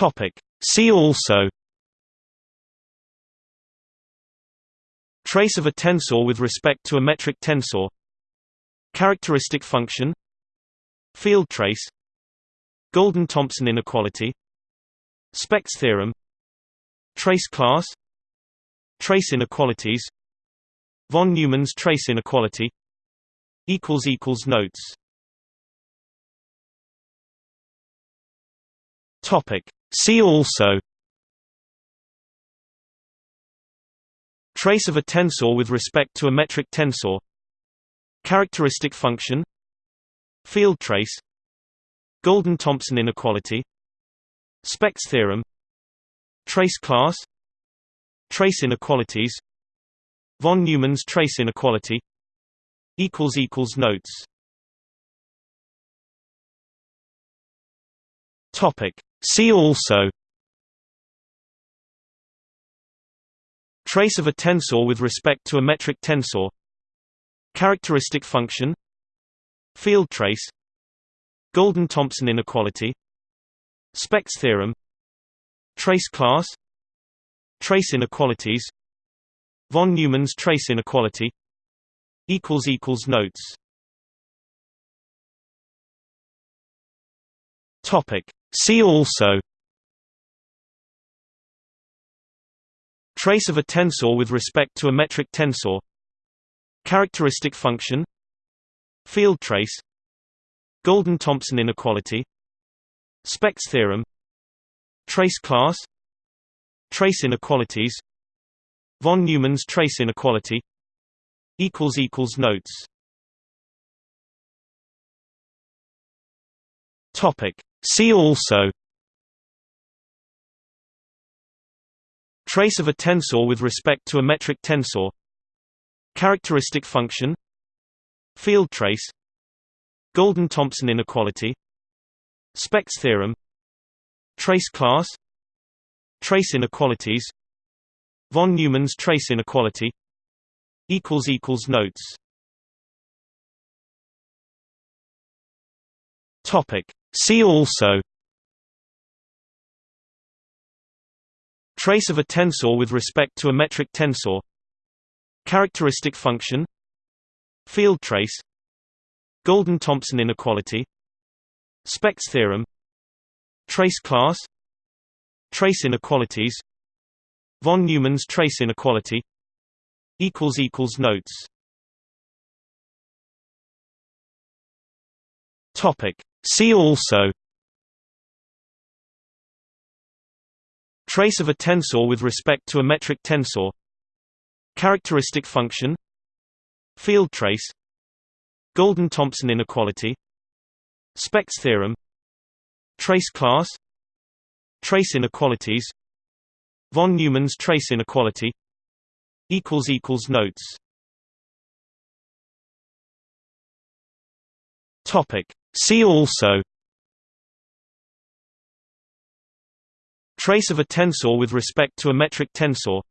Topic. See also Trace of a tensor with respect to a metric tensor Characteristic function Field trace Golden-Thompson inequality Specht's theorem Trace class Trace inequalities Von Neumann's trace inequality Notes. See also Trace of a tensor with respect to a metric tensor Characteristic function Field trace Golden-Thompson inequality Specht's theorem Trace class Trace inequalities Von Neumann's trace inequality Notes Topic. See also Trace of a tensor with respect to a metric tensor Characteristic function Field trace Golden-Thompson inequality Specht's theorem Trace class Trace inequalities Von Neumann's trace inequality Notes Topic. See also Trace of a tensor with respect to a metric tensor Characteristic function Field trace Golden-Thompson inequality Specht's theorem Trace class Trace inequalities Von Neumann's trace inequality Notes Topic. See also Trace of a tensor with respect to a metric tensor Characteristic function Field trace Golden-Thompson inequality Specht's theorem Trace class Trace inequalities Von Neumann's trace inequality Notes Topic. See also Trace of a tensor with respect to a metric tensor Characteristic function Field trace Golden-Thompson inequality Specht's theorem Trace class Trace inequalities Von Neumann's trace inequality Notes. Topic See also Trace of a tensor with respect to a metric tensor Characteristic function Field trace Golden-Thompson inequality Specht's theorem Trace class Trace inequalities Von Neumann's trace inequality Notes. Topic See also Trace of a tensor with respect to a metric tensor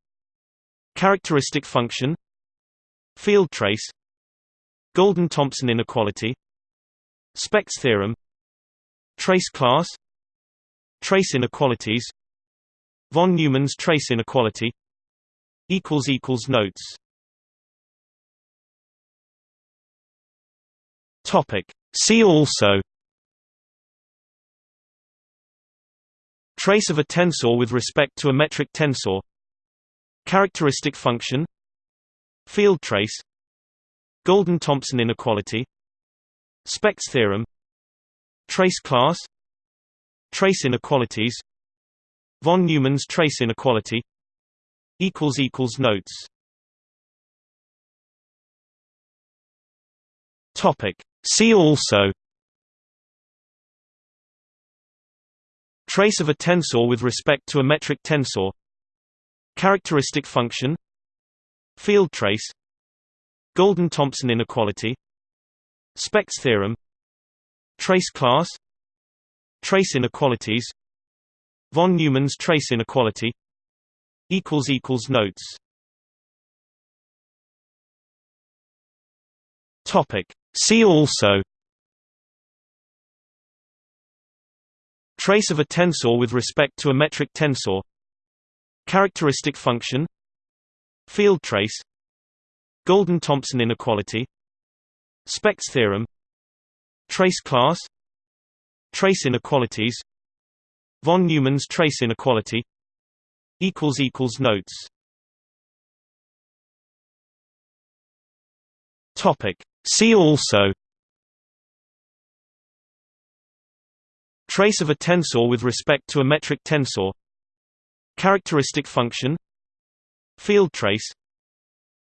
Characteristic function Field trace Golden-Thompson inequality Specht's theorem Trace class Trace inequalities Von Neumann's trace inequality Notes. Topic See also Trace of a tensor with respect to a metric tensor Characteristic function Field trace Golden-Thompson inequality Specht's theorem Trace class Trace inequalities Von Neumann's trace inequality Notes. Topic See also Trace of a tensor with respect to a metric tensor Characteristic function Field trace Golden-Thompson inequality Specht's theorem Trace class Trace inequalities Von Neumann's trace inequality Notes. Topic See also Trace of a tensor with respect to a metric tensor Characteristic function Field trace Golden-Thompson inequality Specht's theorem Trace class Trace inequalities Von Neumann's trace inequality Notes Topic. See also Trace of a tensor with respect to a metric tensor Characteristic function Field trace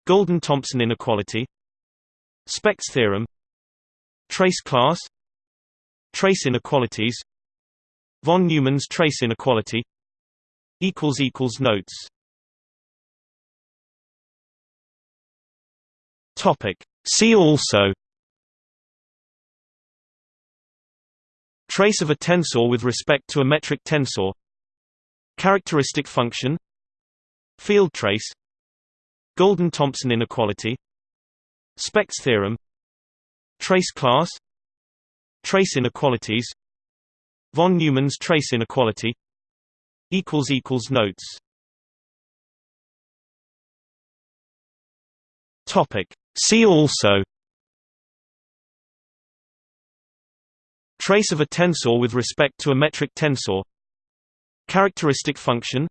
Golden-Thompson inequality Specht's theorem Trace class Trace inequalities Von Neumann's trace inequality Notes Topic. See also Trace of a tensor with respect to a metric tensor Characteristic function Field trace Golden-Thompson inequality Specht's theorem Trace class Trace inequalities Von Neumann's trace inequality Notes. Topic See also Trace of a tensor with respect to a metric tensor Characteristic function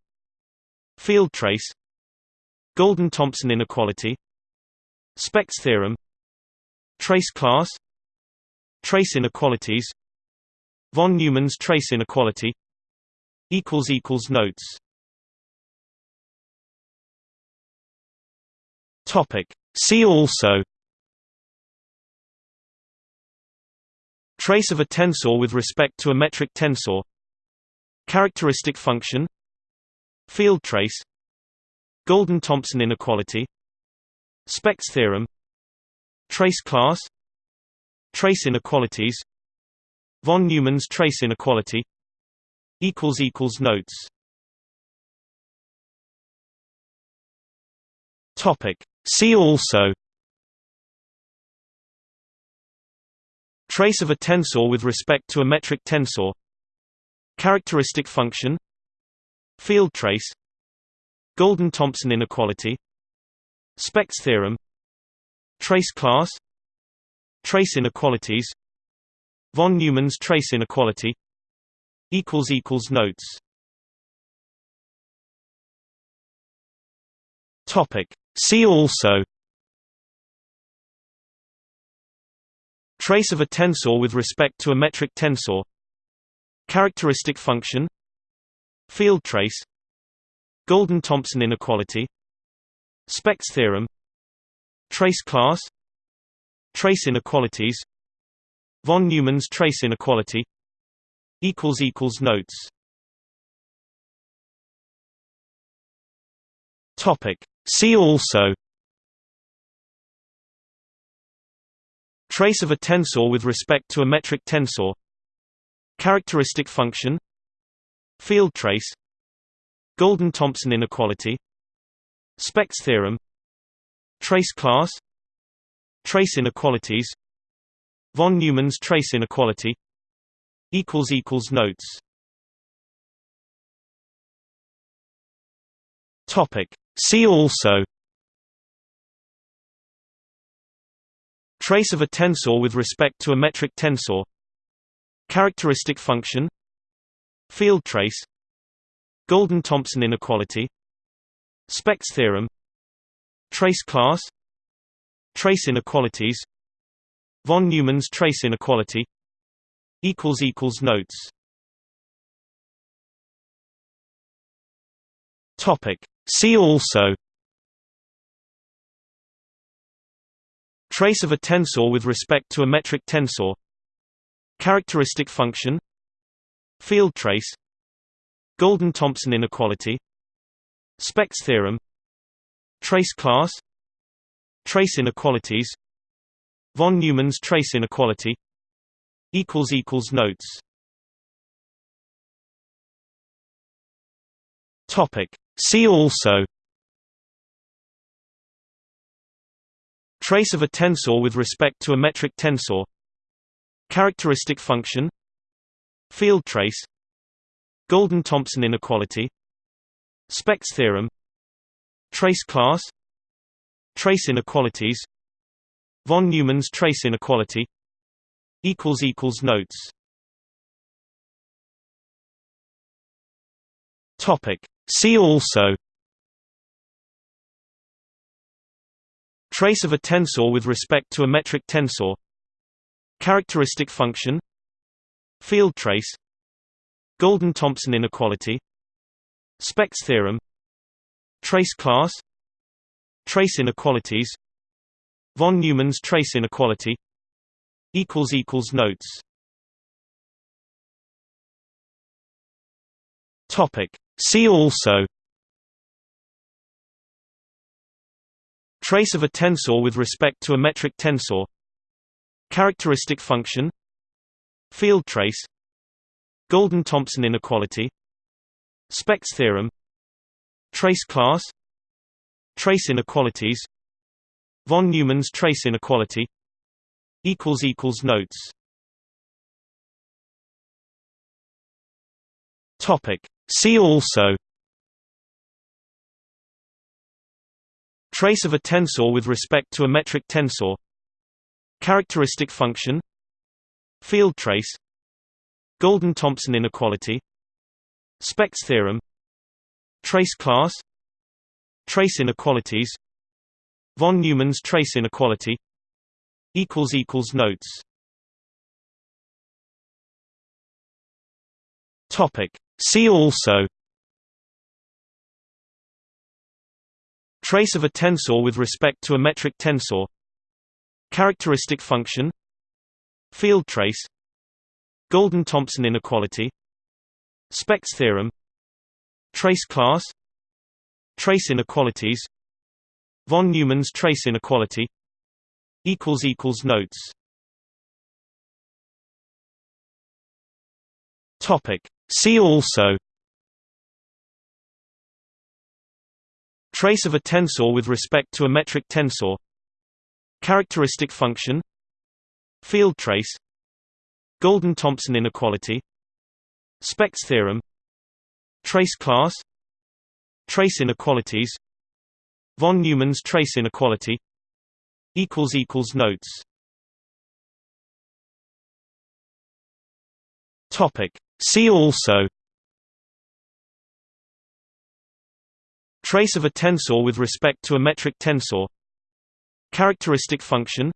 Field trace Golden-Thompson inequality Specht's theorem Trace class Trace inequalities Von Neumann's trace inequality Notes See also Trace of a tensor with respect to a metric tensor Characteristic function Field trace Golden-Thompson inequality Specht's theorem Trace class Trace inequalities Von Neumann's trace inequality Notes See also Trace of a tensor with respect to a metric tensor Characteristic function Field trace Golden-Thompson inequality Specht's theorem Trace class Trace inequalities Von Neumann's trace inequality Notes See also Trace of a tensor with respect to a metric tensor Characteristic function Field trace Golden-Thompson inequality Specht's theorem Trace class Trace inequalities Von Neumann's trace inequality Notes See also Trace of a tensor with respect to a metric tensor Characteristic function Field trace Golden-Thompson inequality Specht's theorem Trace class Trace inequalities Von Neumann's trace inequality Notes See also Trace of a tensor with respect to a metric tensor Characteristic function Field trace Golden-Thompson inequality Specht's theorem Trace class Trace inequalities Von Neumann's trace inequality Notes See also Trace of a tensor with respect to a metric tensor Characteristic function Field trace Golden-Thompson inequality Specht's theorem Trace class Trace inequalities Von Neumann's trace inequality Notes See also Trace of a tensor with respect to a metric tensor Characteristic function Field trace Golden-Thompson inequality Specht's theorem Trace class Trace inequalities Von Neumann's trace inequality Notes Topic. See also Trace of a tensor with respect to a metric tensor Characteristic function Field trace Golden-Thompson inequality Specht's theorem Trace class Trace inequalities Von Neumann's trace inequality Notes. Topic See also Trace of a tensor with respect to a metric tensor Characteristic function Field trace Golden-Thompson inequality Specht's theorem Trace class Trace inequalities Von Neumann's trace inequality Notes. Topic See also Trace of a tensor with respect to a metric tensor Characteristic function Field trace Golden-Thompson inequality Specht's theorem Trace class Trace inequalities Von Neumann's trace inequality Notes. Topic See also Trace of a tensor with respect to a metric tensor Characteristic function Field trace Golden-Thompson inequality Specht's theorem Trace class Trace inequalities Von Neumann's trace inequality Notes. Topic See also Trace of a tensor with respect to a metric tensor Characteristic function Field trace Golden-Thompson inequality Specht's theorem Trace class Trace inequalities Von Neumann's trace inequality Notes. Topic See also Trace of a tensor with respect to a metric tensor Characteristic function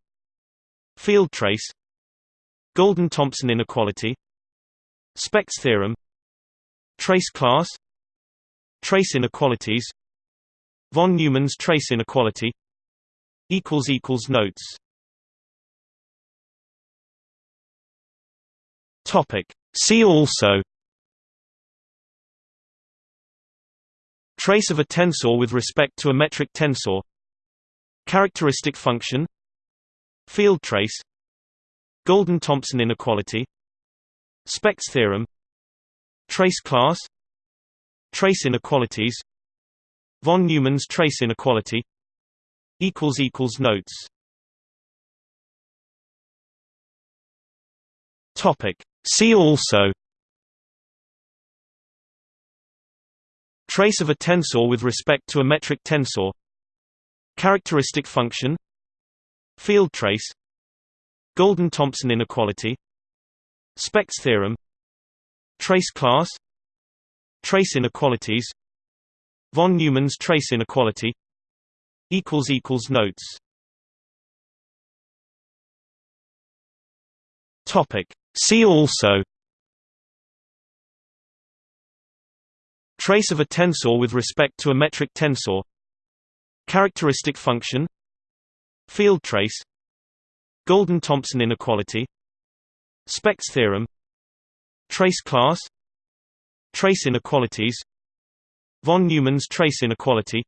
Field trace Golden-Thompson inequality Specht's theorem Trace class Trace inequalities Von Neumann's trace inequality Notes. Topic See also Trace of a tensor with respect to a metric tensor Characteristic function Field trace Golden-Thompson inequality Specht's theorem Trace class Trace inequalities Von Neumann's trace inequality Notes. Topic See also Trace of a tensor with respect to a metric tensor Characteristic function Field trace Golden-Thompson inequality Specht's theorem Trace class Trace inequalities Von Neumann's trace inequality Notes. Topic See also Trace of a tensor with respect to a metric tensor Characteristic function Field trace Golden-Thompson inequality Specht's theorem Trace class Trace inequalities Von Neumann's trace inequality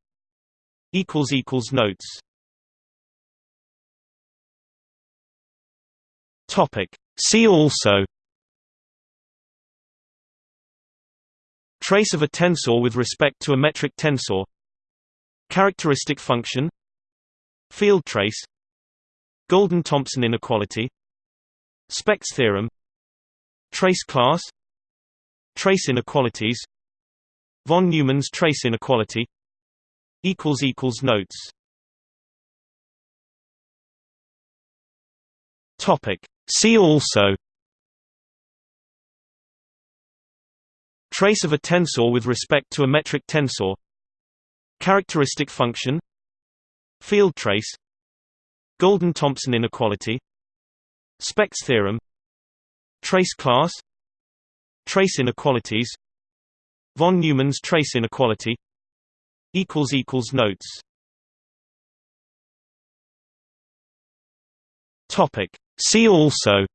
Notes. Topic See also Trace of a tensor with respect to a metric tensor Characteristic function Field trace Golden-Thompson inequality Specht's theorem Trace class Trace inequalities Von Neumann's trace inequality Notes See also Trace of a tensor with respect to a metric tensor Characteristic function Field trace Golden-Thompson inequality Specht's theorem Trace class Trace inequalities Von Neumann's trace inequality Notes See also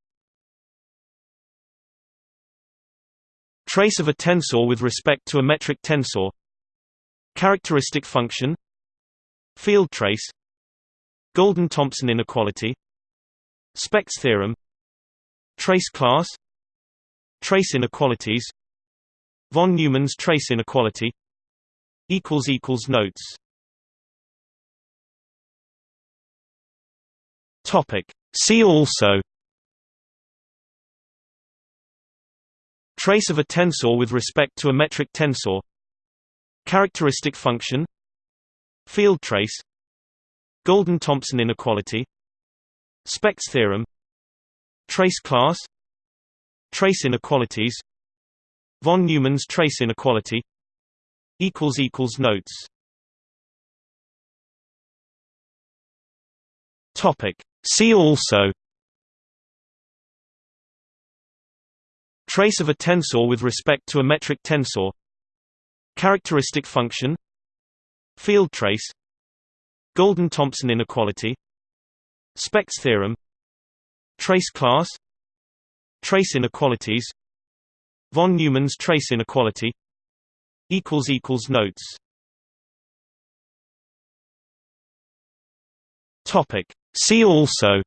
Trace of a tensor with respect to a metric tensor Characteristic function Field trace Golden-Thompson inequality Specht's theorem Trace class Trace inequalities Von Neumann's trace inequality Notes See also Trace of a tensor with respect to a metric tensor Characteristic function Field trace Golden-Thompson inequality Specht's theorem Trace class Trace inequalities Von Neumann's trace inequality Notes See also Trace of a tensor with respect to a metric tensor Characteristic function Field trace Golden-Thompson inequality Specht's theorem Trace class Trace inequalities Von Neumann's trace inequality Notes See also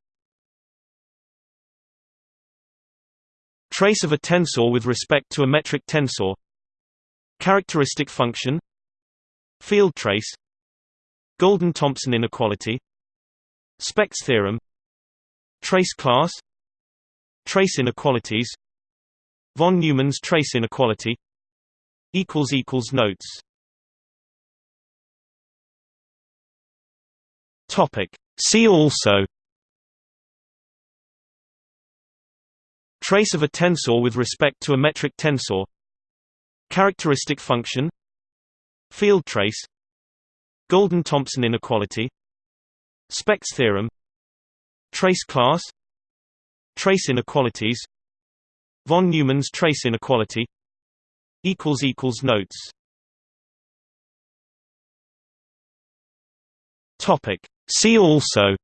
Trace of a tensor with respect to a metric tensor Characteristic function Field trace Golden-Thompson inequality Specht's theorem Trace class Trace inequalities Von Neumann's trace inequality Notes See also Trace of a tensor with respect to a metric tensor Characteristic function Field trace Golden-Thompson inequality Specht's theorem Trace class Trace inequalities Von Neumann's trace inequality Notes See also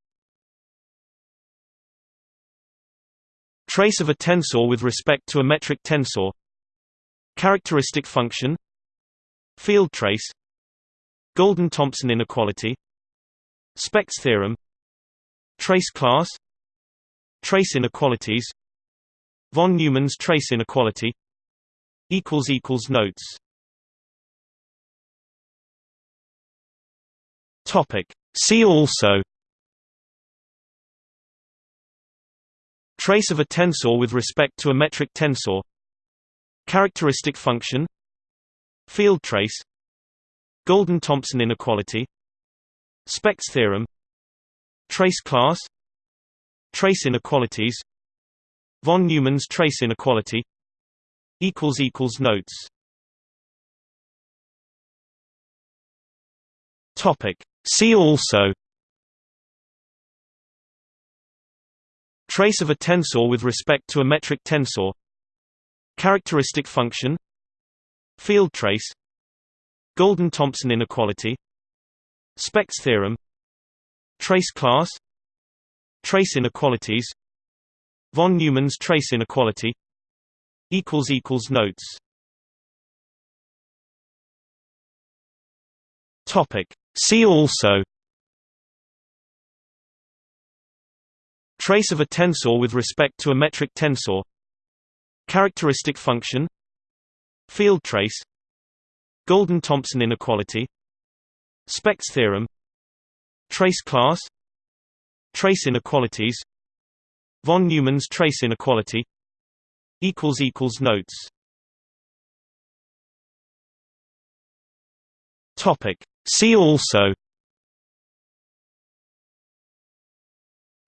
Trace of a tensor with respect to a metric tensor Characteristic function Field trace Golden-Thompson inequality Specht's theorem Trace class Trace inequalities Von Neumann's trace inequality Notes See also Trace of a tensor with respect to a metric tensor Characteristic function Field trace Golden-Thompson inequality Specht's theorem Trace class Trace inequalities Von Neumann's trace inequality Notes See also Trace of a tensor with respect to a metric tensor Characteristic function Field trace Golden-Thompson inequality Specht's theorem Trace class Trace inequalities Von Neumann's trace inequality Notes See also Trace of a tensor with respect to a metric tensor Characteristic function Field trace Golden-Thompson inequality Specht's theorem Trace class Trace inequalities Von Neumann's trace inequality Notes. Topic. See also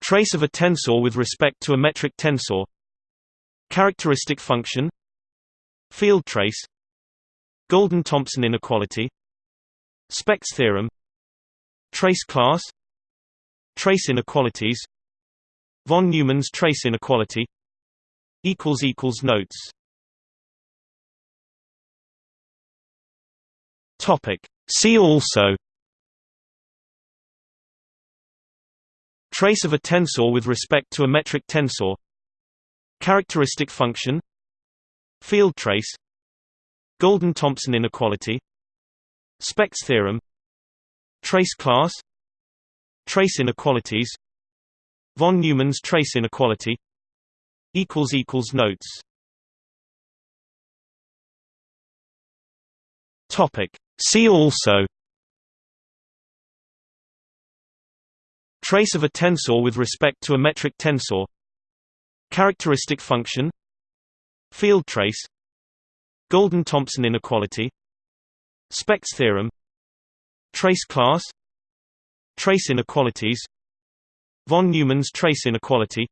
Trace of a tensor with respect to a metric tensor Characteristic function Field trace Golden-Thompson inequality Specht's theorem Trace class Trace inequalities Von Neumann's trace inequality Notes. Topic See also Trace of a tensor with respect to a metric tensor Characteristic function Field trace Golden-Thompson inequality Specht's theorem Trace class Trace inequalities Von Neumann's trace inequality Notes. Topic See also Trace of a tensor with respect to a metric tensor Characteristic function Field trace Golden-Thompson inequality Specht's theorem Trace class Trace inequalities Von Neumann's trace inequality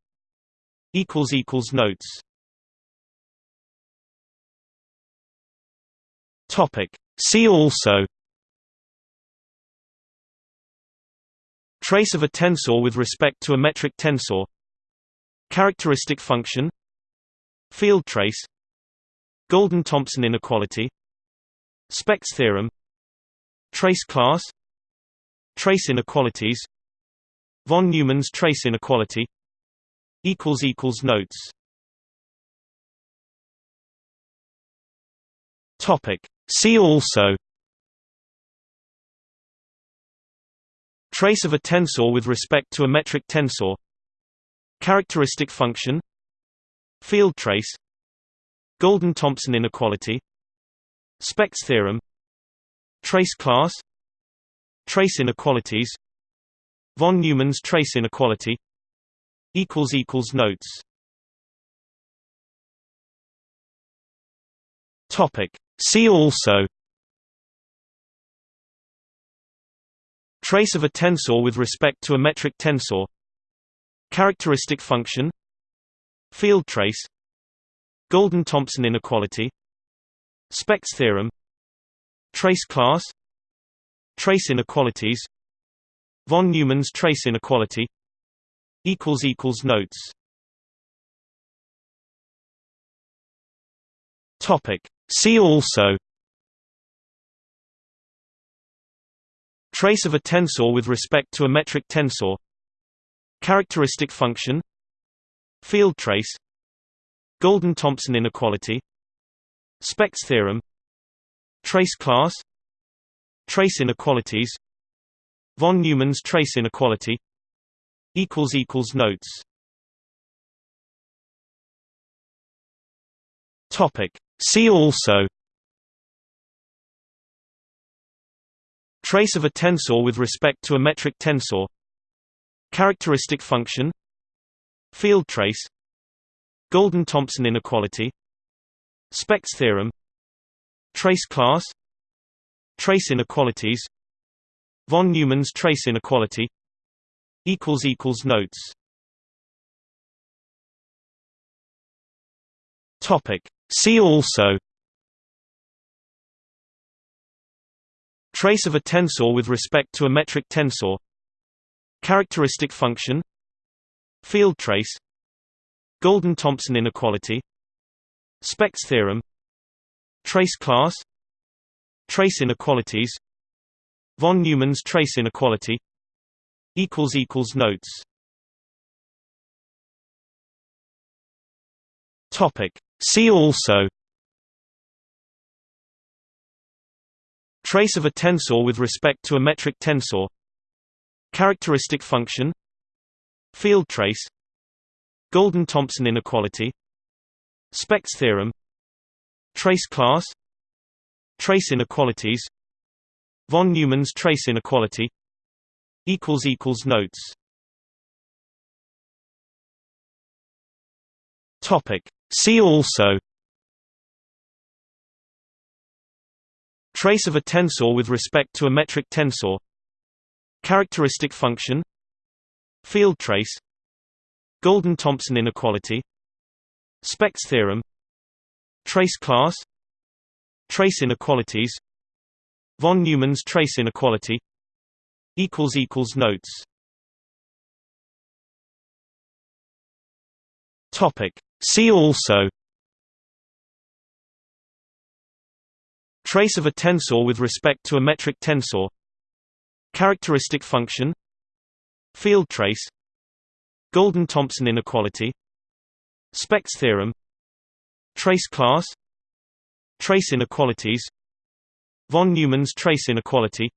Notes. Topic See also Trace of a tensor with respect to a metric tensor Characteristic function Field trace Golden-Thompson inequality Specht's theorem Trace class Trace inequalities Von Neumann's trace inequality Notes. Topic See also Trace of a tensor with respect to a metric tensor Characteristic function Field trace Golden-Thompson inequality Specht's theorem Trace class Trace inequalities Von Neumann's trace inequality Notes. Topic See also Trace of a tensor with respect to a metric tensor Characteristic function Field trace Golden-Thompson inequality Specht's theorem Trace class Trace inequalities Von Neumann's trace inequality Notes. Topic See also Trace of a tensor with respect to a metric tensor Characteristic function Field trace Golden-Thompson inequality Specht's theorem Trace class Trace inequalities Von Neumann's trace inequality Notes. Topic See also Trace of a tensor with respect to a metric tensor Characteristic function Field trace Golden-Thompson inequality Specht's theorem Trace class Trace inequalities Von Neumann's trace inequality Notes. Topic See also Trace of a tensor with respect to a metric tensor Characteristic function Field trace Golden-Thompson inequality Specht's theorem Trace class Trace inequalities Von Neumann's trace inequality Notes. Topic See also Trace of a tensor with respect to a metric tensor Characteristic function Field trace Golden-Thompson inequality Specht's theorem Trace class Trace inequalities Von Neumann's trace inequality Notes. Topic See also Trace of a tensor with respect to a metric tensor Characteristic function Field trace Golden-Thompson inequality Specht's theorem Trace class Trace inequalities Von Neumann's trace inequality Notes Topic. See also Trace of a tensor with respect to a metric tensor Characteristic function Field trace Golden-Thompson inequality Specht's theorem Trace class Trace inequalities Von Neumann's trace inequality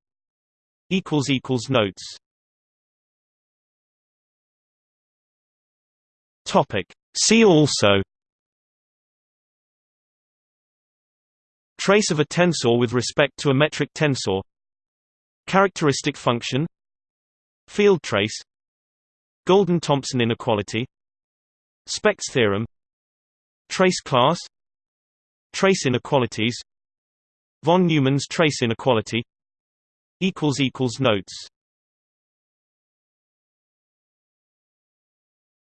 Notes. Topic See also Trace of a tensor with respect to a metric tensor Characteristic function Field trace Golden-Thompson inequality Specht's theorem Trace class Trace inequalities Von Neumann's trace inequality Notes.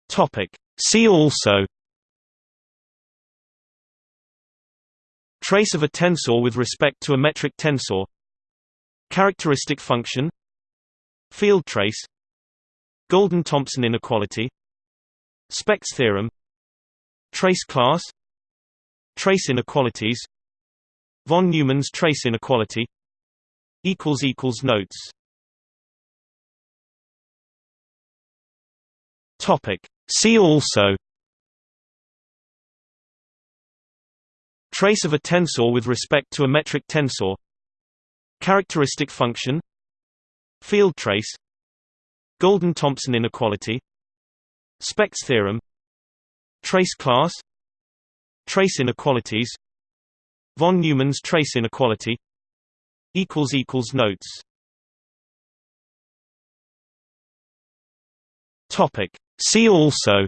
Topic See also Trace of a tensor with respect to a metric tensor Characteristic function Field trace Golden-Thompson inequality Specht's theorem Trace class Trace inequalities Von Neumann's trace inequality Notes Topic. See also Trace of a tensor with respect to a metric tensor Characteristic function Field trace Golden-Thompson inequality Specht's theorem Trace class Trace inequalities Von Neumann's trace inequality Notes. Topic See also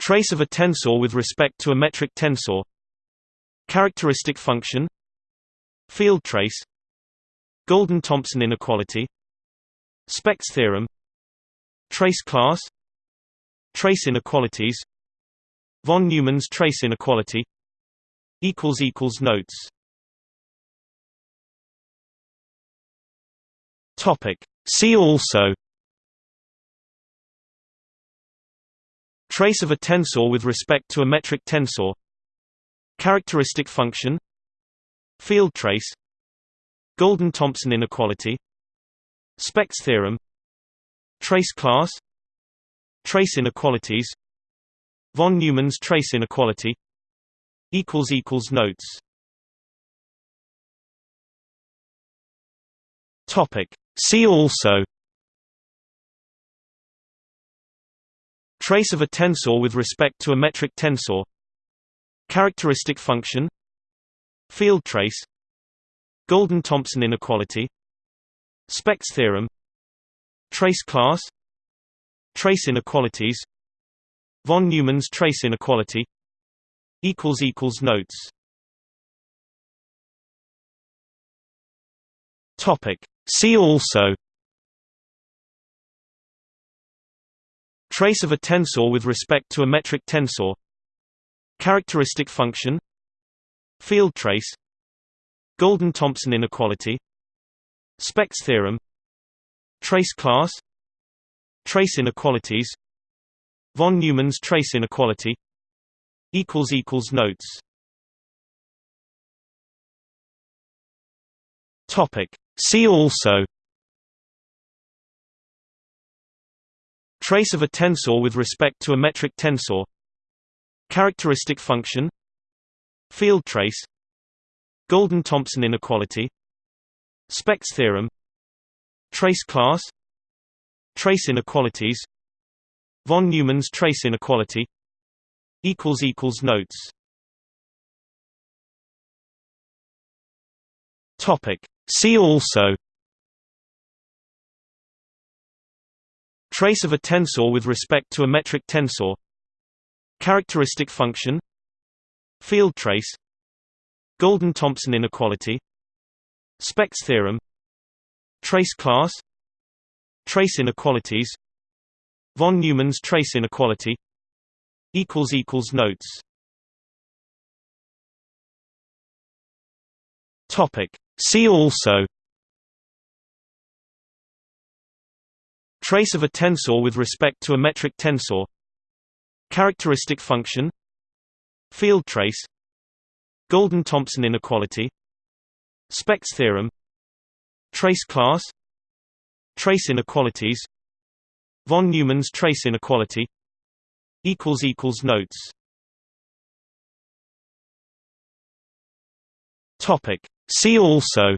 Trace of a tensor with respect to a metric tensor Characteristic function Field trace Golden-Thompson inequality Specht's theorem Trace class Trace inequalities Von Neumann's trace inequality Notes. Topic See also Trace of a tensor with respect to a metric tensor Characteristic function Field trace Golden-Thompson inequality Specht's theorem Trace class Trace inequalities Von Neumann's trace inequality Notes. Topic See also Trace of a tensor with respect to a metric tensor Characteristic function Field trace Golden-Thompson inequality Specht's theorem Trace class Trace inequalities Von Neumann's trace inequality Notes. Topic See also Trace of a tensor with respect to a metric tensor Characteristic function Field trace Golden-Thompson inequality Specht's theorem Trace class Trace inequalities Von Neumann's trace inequality Notes. Topic See also Trace of a tensor with respect to a metric tensor Characteristic function Field trace Golden-Thompson inequality Specht's theorem Trace class Trace inequalities Von Neumann's trace inequality Notes. Topic See also Trace of a tensor with respect to a metric tensor Characteristic function Field trace Golden-Thompson inequality Specht's theorem Trace class Trace inequalities Von Neumann's trace inequality Notes See also Trace of a tensor with respect to a metric tensor Characteristic function Field trace Golden-Thompson inequality Specht's theorem Trace class Trace inequalities Von Neumann's trace inequality Notes See also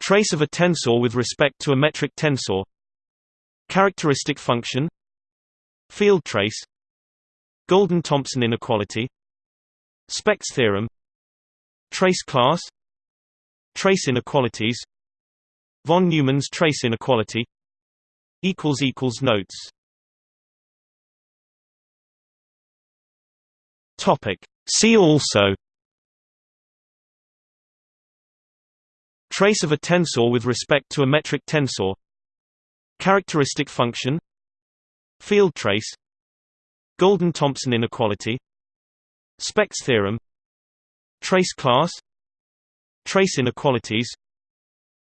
Trace of a tensor with respect to a metric tensor Characteristic function Field trace Golden-Thompson inequality Specht's theorem Trace class Trace inequalities Von Neumann's trace inequality Notes See also Trace of a tensor with respect to a metric tensor Characteristic function Field trace Golden-Thompson inequality Specht's theorem Trace class Trace inequalities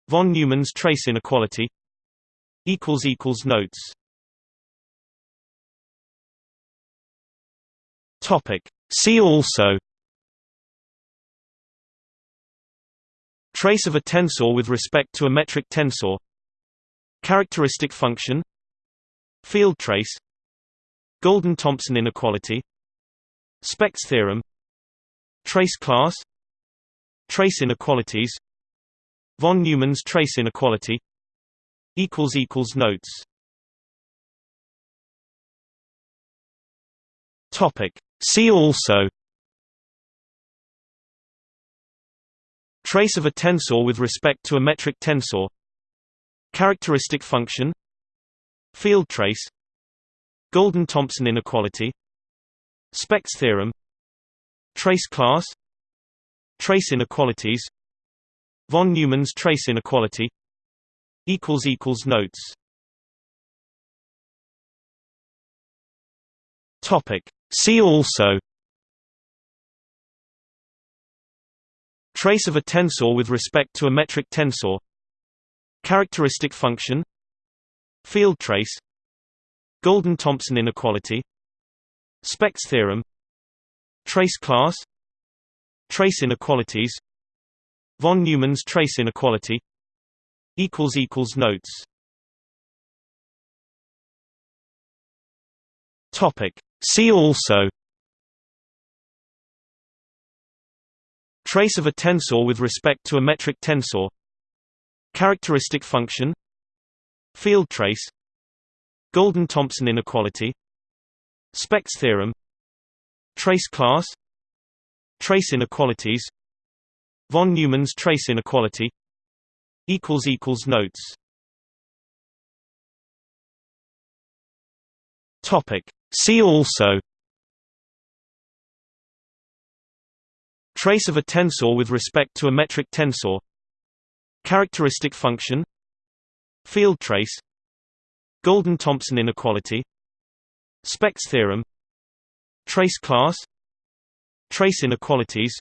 Von Neumann's trace inequality Notes See also Trace of a tensor with respect to a metric tensor Characteristic function Field trace Golden-Thompson inequality Specht's theorem Trace class Trace inequalities Von Neumann's trace inequality Notes See also Trace of a tensor with respect to a metric tensor Characteristic function Field trace Golden-Thompson inequality Specht's theorem Trace class Trace inequalities Von Neumann's trace inequality Notes See also Trace of a tensor with respect to a metric tensor Characteristic function Field trace Golden-Thompson inequality Specht's theorem Trace class Trace inequalities Von Neumann's trace inequality Notes See also Trace of a tensor with respect to a metric tensor Characteristic function Field trace Golden-Thompson inequality Specht's theorem Trace class Trace inequalities Von Neumann's trace inequality Notes See also Trace of a tensor with respect to a metric tensor Characteristic function Field trace Golden-Thompson inequality Specht's theorem Trace class Trace inequalities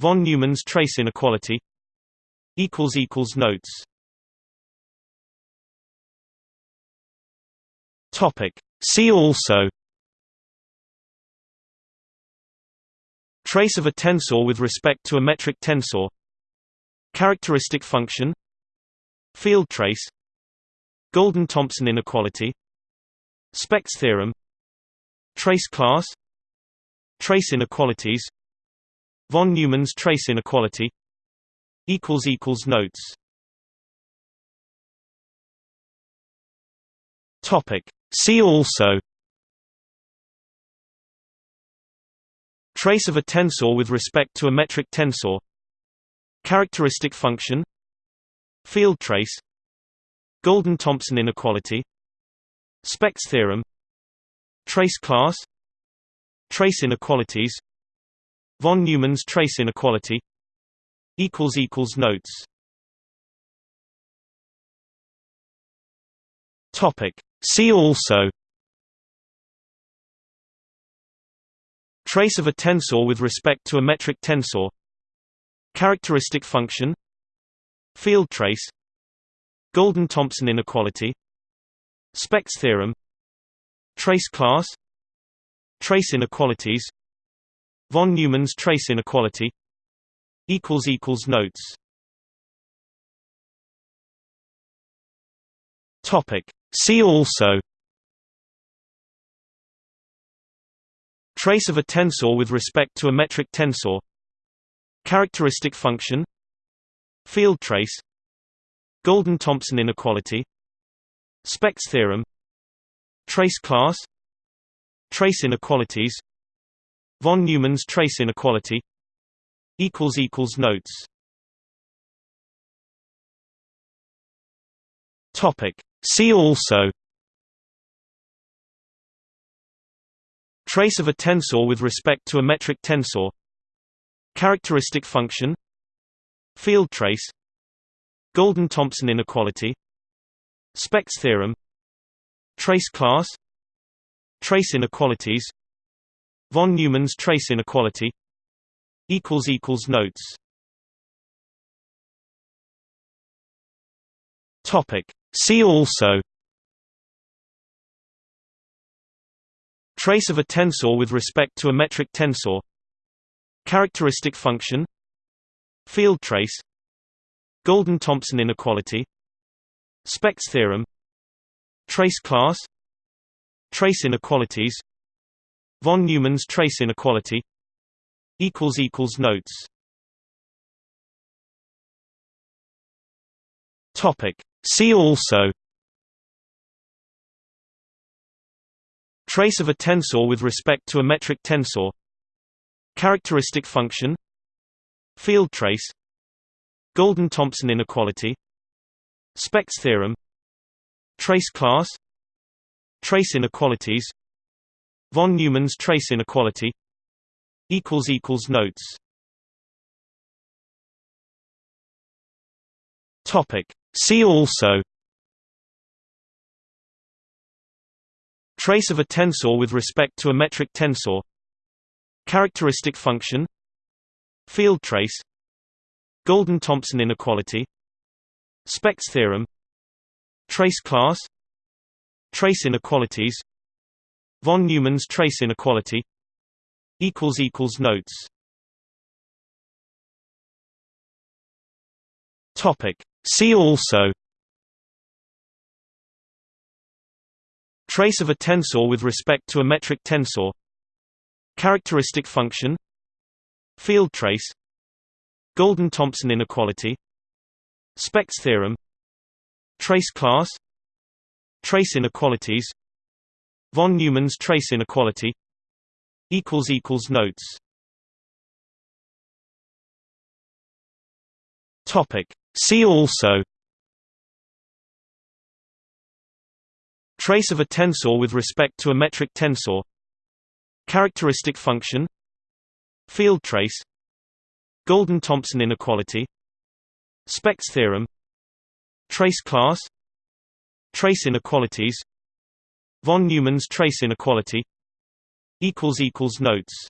Von Neumann's trace inequality Notes See also Trace of a tensor with respect to a metric tensor Characteristic function Field trace Golden-Thompson inequality Specht's theorem Trace class Trace inequalities Von Neumann's trace inequality Notes See also Trace of a tensor with respect to a metric tensor Characteristic function Field trace Golden-Thompson inequality Specht's theorem Trace class Trace inequalities Von Neumann's trace inequality Notes Topic. See also Trace of a tensor with respect to a metric tensor Characteristic function Field trace Golden-Thompson inequality Specht's theorem Trace class Trace inequalities Von Neumann's trace inequality Notes Topic. See also Trace of a tensor with respect to a metric tensor Characteristic function Field trace Golden-Thompson inequality Specht's theorem Trace class Trace inequalities Von Neumann's trace inequality Notes Topic. See also Trace of a tensor with respect to a metric tensor Characteristic function Field trace Golden-Thompson inequality Specht's theorem Trace class Trace inequalities Von Neumann's trace inequality Notes Topic. See also Trace of a tensor with respect to a metric tensor Characteristic function Field trace Golden-Thompson inequality Specht's theorem Trace class Trace inequalities Von Neumann's trace inequality Notes. See also Trace of a tensor with respect to a metric tensor Characteristic function Field trace Golden-Thompson inequality Specht's theorem Trace class Trace inequalities Von Neumann's trace inequality Notes Topic. See also Trace of a tensor with respect to a metric tensor Characteristic function Field trace Golden-Thompson inequality Specht's theorem Trace class Trace inequalities Von Neumann's trace inequality Notes Topic. See also Trace of a tensor with respect to a metric tensor Characteristic function Field trace Golden-Thompson inequality Specht's theorem Trace class Trace inequalities Von Neumann's trace inequality Notes Topic. See also Trace of a tensor with respect to a metric tensor Characteristic function Field trace Golden-Thompson inequality Specht's theorem Trace class Trace inequalities Von Neumann's trace inequality Notes